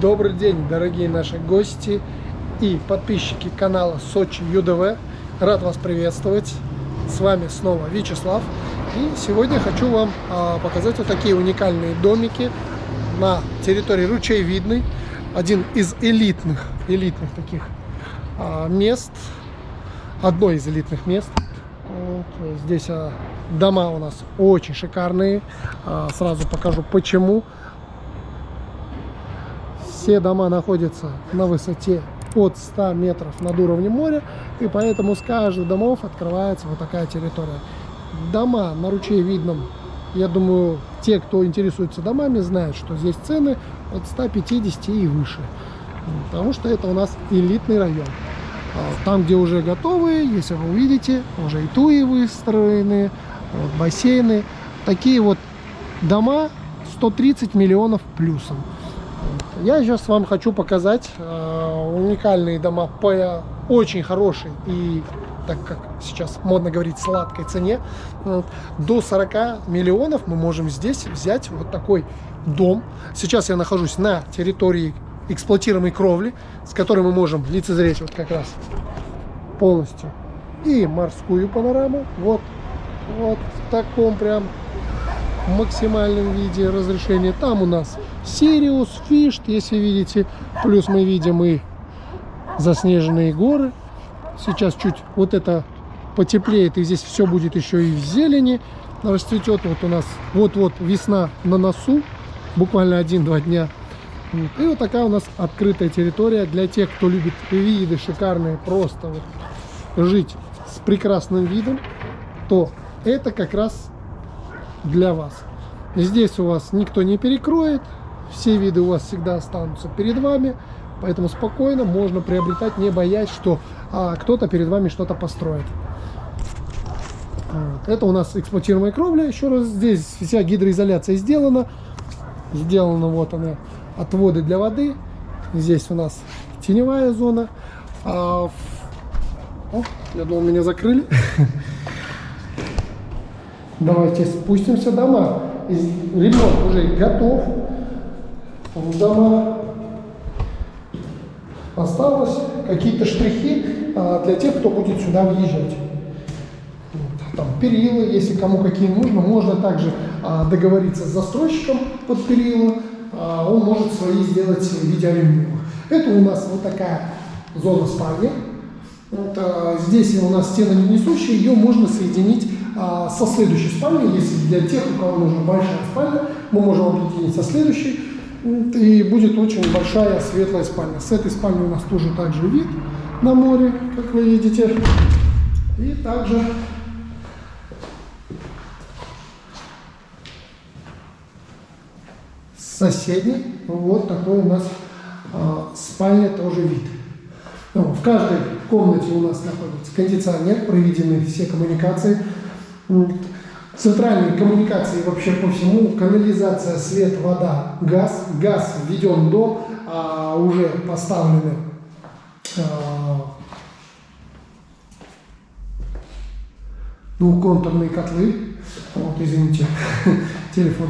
Добрый день, дорогие наши гости и подписчики канала Сочи ЮДВ. Рад вас приветствовать. С вами снова Вячеслав. И сегодня хочу вам а, показать вот такие уникальные домики на территории Ручейвидной. Один из элитных, элитных таких а, мест. Одно из элитных мест. Вот, здесь а, дома у нас очень шикарные. Сразу покажу почему. Все дома находятся на высоте от 100 метров над уровнем моря, и поэтому с каждых домов открывается вот такая территория. Дома на ручье видном, я думаю, те, кто интересуется домами, знают, что здесь цены от 150 и выше, потому что это у нас элитный район. А там, где уже готовые, если вы увидите, уже и туи выстроены, вот, бассейны. Такие вот дома 130 миллионов плюсом. Я сейчас вам хочу показать э, уникальные дома по очень хорошей и, так как сейчас модно говорить, сладкой цене. До 40 миллионов мы можем здесь взять вот такой дом. Сейчас я нахожусь на территории эксплуатируемой кровли, с которой мы можем лицезреть вот как раз полностью и морскую панораму. Вот, вот в таком прям максимальном виде разрешения. Там у нас Сириус, Фишт, если видите. Плюс мы видим и заснеженные горы. Сейчас чуть вот это потеплеет, и здесь все будет еще и в зелени. Расцветет вот у нас вот-вот весна на носу. Буквально один-два дня. И вот такая у нас открытая территория для тех, кто любит виды шикарные, просто вот жить с прекрасным видом, то это как раз для вас. Здесь у вас никто не перекроет, все виды у вас всегда останутся перед вами, поэтому спокойно можно приобретать, не боясь, что а, кто-то перед вами что-то построит. Вот. Это у нас эксплуатируемая кровля. Еще раз, здесь вся гидроизоляция сделана. Сделана вот она, отводы для воды. Здесь у нас теневая зона. А, О, я думал, меня закрыли. Давайте спустимся дома. Ремонт уже готов дома. Осталось какие-то штрихи а, для тех, кто будет сюда въезжать. Там перила, если кому какие нужно, можно также а, договориться с застройщиком под перила, а, он может свои сделать в виде алюминиевых. Это у нас вот такая зона спальни. Вот, здесь у нас стены не несущие, ее можно соединить а, со следующей спальней, если для тех, у кого нужна большая спальня, мы можем объединить со следующей. И будет очень большая светлая спальня. С этой спальни у нас тоже также вид на море, как вы видите. И также соседний, вот такой у нас э, спальня тоже вид. Ну, в каждой комнате у нас находится кондиционер, проведены все коммуникации. Центральные коммуникации вообще по всему, канализация, свет, вода, газ. Газ введен до, а, уже поставлены а, двухконтурные котлы. Вот, извините, телефон.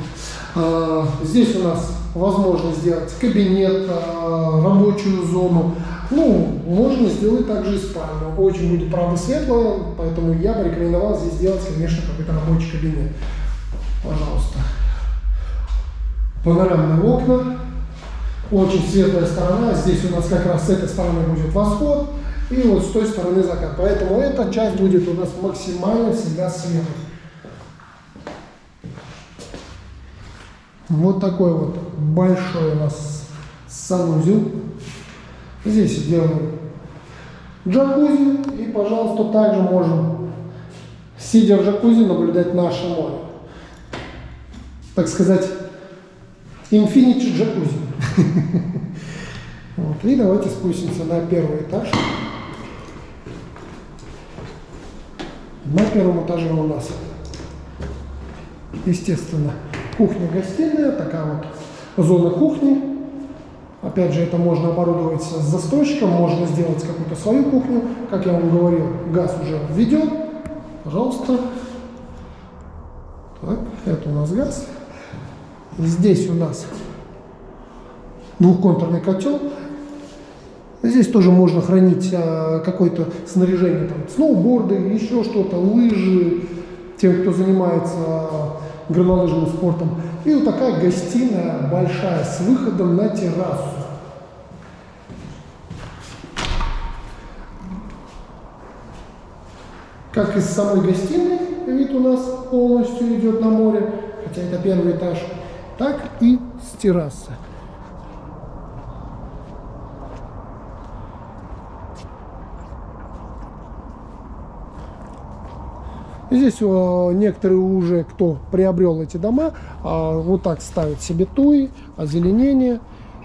А, здесь у нас возможно сделать кабинет, а, рабочую зону, ну, можно сделать также и спальню. Очень будет, правда, светло, поэтому я бы рекомендовал здесь сделать, конечно, какой-то рабочий кабинет. Пожалуйста. Панорамные окна. Очень светлая сторона. Здесь у нас как раз с этой стороны будет восход. И вот с той стороны закат. Поэтому эта часть будет у нас максимально всегда светлой. Вот такой вот большой у нас санузел. Здесь делаем джакузи и, пожалуйста, также можем, сидя в джакузи, наблюдать наше море. Так сказать, infinity джакузи. Вот. И давайте спустимся на первый этаж. На первом этаже у нас, естественно, кухня-гостиная, такая вот зона кухни. Опять же, это можно оборудовать с застройщиком, можно сделать какую-то свою кухню. Как я вам говорил, газ уже введен. Пожалуйста. Так, это у нас газ. Здесь у нас двухконтурный котел. Здесь тоже можно хранить а, какое-то снаряжение, там, сноуборды, еще что-то, лыжи, тем, кто занимается горнолыжным спортом. И вот такая гостиная большая с выходом на террасу. Как из самой гостиной вид у нас полностью идет на море, хотя это первый этаж, так и с террасы. Здесь о, некоторые уже, кто приобрел эти дома, а, вот так ставят себе туи, озеленение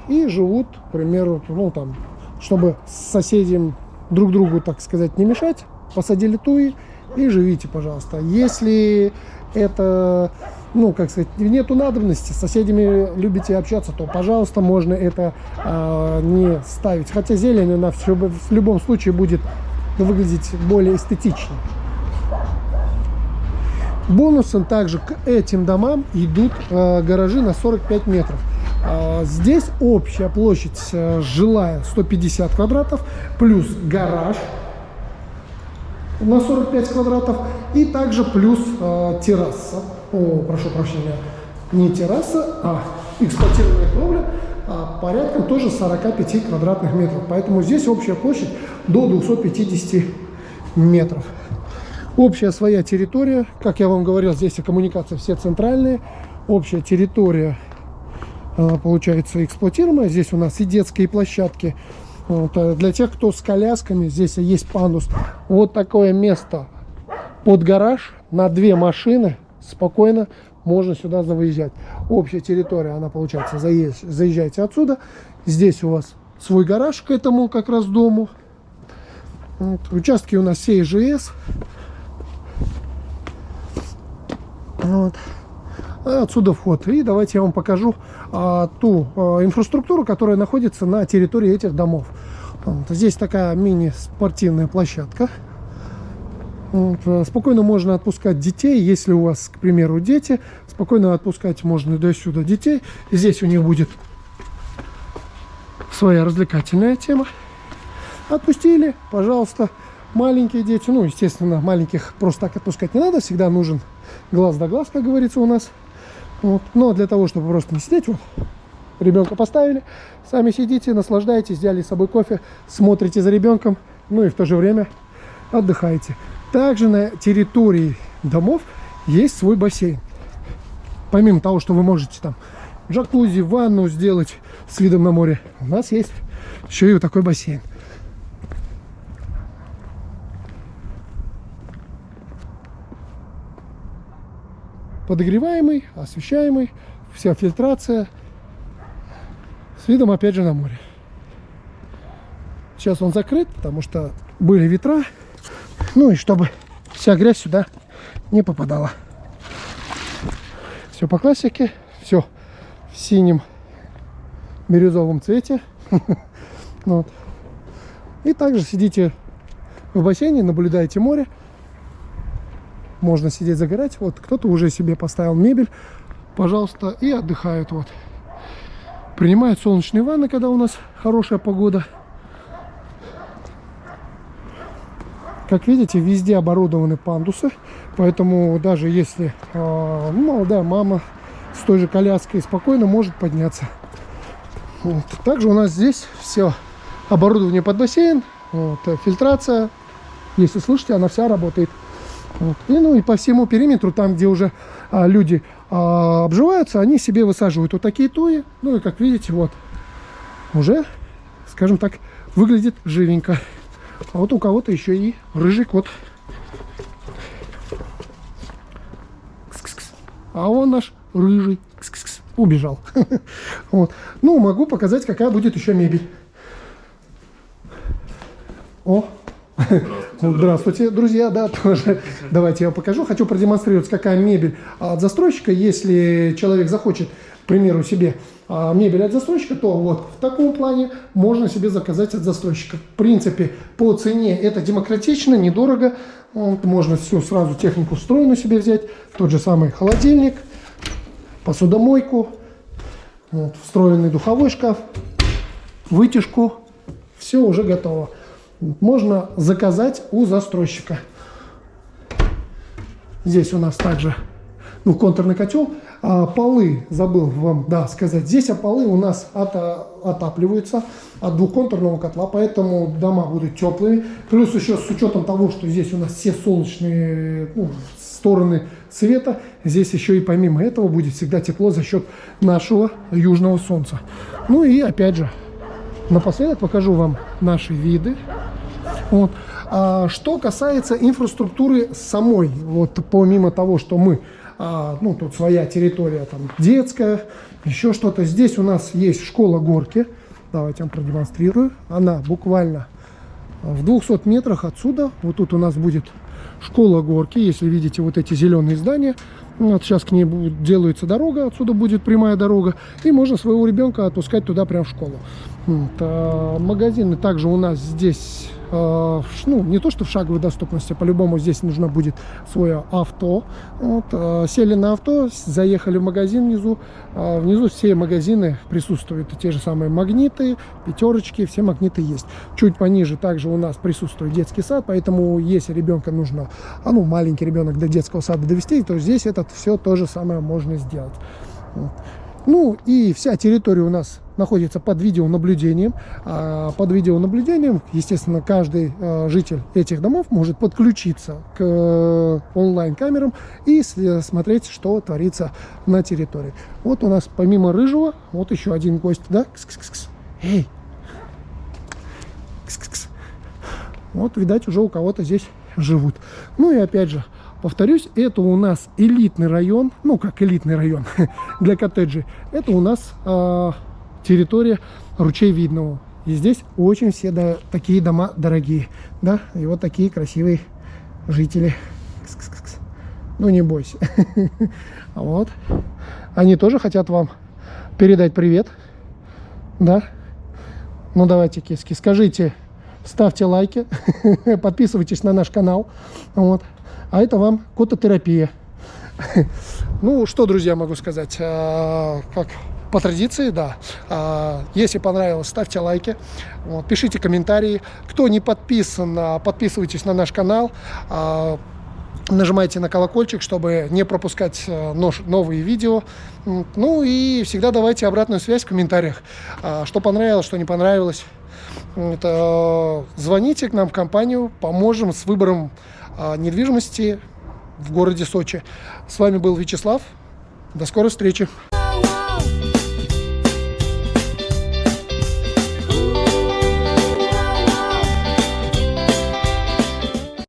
и живут, к примеру, ну там, чтобы соседям друг другу, так сказать, не мешать, посадили туи и живите, пожалуйста. Если это, ну, как сказать, нету надобности, с соседями любите общаться, то, пожалуйста, можно это э, не ставить. Хотя зелень, она в, в любом случае будет выглядеть более эстетично. Бонусом также к этим домам идут э, гаражи на 45 метров. Э, здесь общая площадь э, жилая 150 квадратов, плюс гараж на 45 квадратов и также плюс э, терраса. О, прошу прощения, не терраса, а эксплуатированная кровля а порядком тоже 45 квадратных метров. Поэтому здесь общая площадь до 250 метров. Общая своя территория, как я вам говорил, здесь и коммуникации все центральные. Общая территория а, получается эксплуатируемая. Здесь у нас и детские площадки. Вот, а для тех, кто с колясками, здесь есть пандус. Вот такое место под гараж на две машины. Спокойно можно сюда завыезжать. Общая территория, она получается, заезжайте отсюда. Здесь у вас свой гараж к этому как раз дому. Вот. Участки у нас все ИЖС. Вот. А отсюда вход. И давайте я вам покажу а, ту а, инфраструктуру, которая находится на территории этих домов. Вот. Здесь такая мини-спортивная площадка. Вот. А, спокойно можно отпускать детей, если у вас, к примеру, дети. Спокойно отпускать можно до сюда детей. Здесь у них будет своя развлекательная тема. Отпустили, пожалуйста, маленькие дети. Ну, естественно, маленьких просто так отпускать не надо. Всегда нужен глаз да глаз, как говорится у нас. Вот. Но для того, чтобы просто не сидеть, вот, ребенка поставили, сами сидите, наслаждаетесь, взяли с собой кофе, смотрите за ребенком, ну и в то же время отдыхаете. Также на территории домов есть свой бассейн. Помимо того, что вы можете там джакузи, ванну сделать с видом на море, у нас есть еще и вот такой бассейн. Подогреваемый, освещаемый, вся фильтрация с видом опять же на море. Сейчас он закрыт, потому что были ветра, ну и чтобы вся грязь сюда не попадала. Все по классике, все в синем бирюзовом цвете. И также сидите в бассейне, наблюдаете море можно сидеть загорать. Вот кто-то уже себе поставил мебель, пожалуйста, и отдыхают. Вот. Принимают солнечные ванны, когда у нас хорошая погода. Как видите, везде оборудованы пандусы, поэтому даже если э, молодая мама с той же коляской спокойно может подняться. Вот. Также у нас здесь все оборудование под бассейн, вот, фильтрация. Если слышите, она вся работает. Вот. И, ну и по всему периметру, там, где уже а, люди а, обживаются, они себе высаживают вот такие туи. Ну и, как видите, вот, уже, скажем так, выглядит живенько. А вот у кого-то еще и рыжий кот. А он наш рыжий. Убежал. вот. Ну, могу показать, какая будет еще мебель. О, Здравствуйте. Друзья, да, тоже. Давайте я покажу. Хочу продемонстрировать, какая мебель от застройщика. Если человек захочет, к примеру, себе а, мебель от застройщика, то вот в таком плане можно себе заказать от застройщика. В принципе, по цене это демократично, недорого. Вот, можно всю сразу технику встроенную себе взять. Тот же самый холодильник, посудомойку, Вот, встроенный духовой шкаф, вытяжку. Все уже готово. Можно заказать у застройщика. Здесь у нас также ну, контурный котел. А, полы, забыл вам да, сказать, здесь а полы у нас от, отапливаются от двухконтурного котла, поэтому дома будут теплыми. Плюс еще с учетом того, что здесь у нас все солнечные ну, стороны света, здесь еще и помимо этого будет всегда тепло за счет нашего южного солнца. Ну и опять же, напоследок покажу вам наши виды. Вот. А, что касается инфраструктуры самой, вот помимо того, что мы а, ну, тут своя территория, там, детская, еще что-то. Здесь у нас есть школа горки. Давайте я вам продемонстрирую. Она буквально в 200 метрах отсюда. Вот тут у нас будет школа горки. Если видите вот эти зеленые здания, вот сейчас к ней делается дорога, отсюда будет прямая дорога. И можно своего ребенка отпускать туда прямо в школу. Вот. А магазины также у нас здесь Э, ну, не то что в шаговой доступности, по-любому здесь нужно будет свое авто. Вот, сели на авто, заехали в магазин внизу. Внизу все магазины присутствуют, те же самые магниты, пятерочки, все магниты есть. Чуть пониже также у нас присутствует детский сад, поэтому если ребенка нужно, а ну, маленький ребенок до детского сада довести, то здесь это все то же самое можно сделать. Вот. Ну и вся территория у нас находится под видеонаблюдением. А под видеонаблюдением, естественно, каждый э, житель этих домов может подключиться к э, онлайн-камерам и смотреть, что творится на территории. Вот у нас помимо рыжего, вот еще один гость, да? Кс -кс -кс. Эй! -кс -кс. Вот, видать, уже у кого-то здесь живут. Ну и опять же, Повторюсь, это у нас элитный район, ну как элитный район для коттеджей. Это у нас э, территория ручей Видного. И здесь очень все да, такие дома дорогие. Да, и вот такие красивые жители. Кс -кс -кс. Ну не бойся. Вот. Они тоже хотят вам передать привет. Да. Ну давайте, киски, скажите, ставьте лайки, подписывайтесь на наш канал. Вот а это вам кототерапия. Ну, что, друзья, могу сказать, а, как по традиции, да. А, если понравилось, ставьте лайки, пишите комментарии. Кто не подписан, а, подписывайтесь на наш канал. Нажимайте на колокольчик, чтобы не пропускать новые видео. Ну и всегда давайте обратную связь в комментариях. Что понравилось, что не понравилось. Это, звоните к нам в компанию, поможем с выбором недвижимости в городе Сочи. С вами был Вячеслав. До скорой встречи.